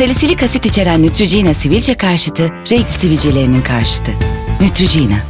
Salisilik asit içeren Neutrogena sivilce karşıtı, Rex sivilcelerinin karşıtı. Neutrogena.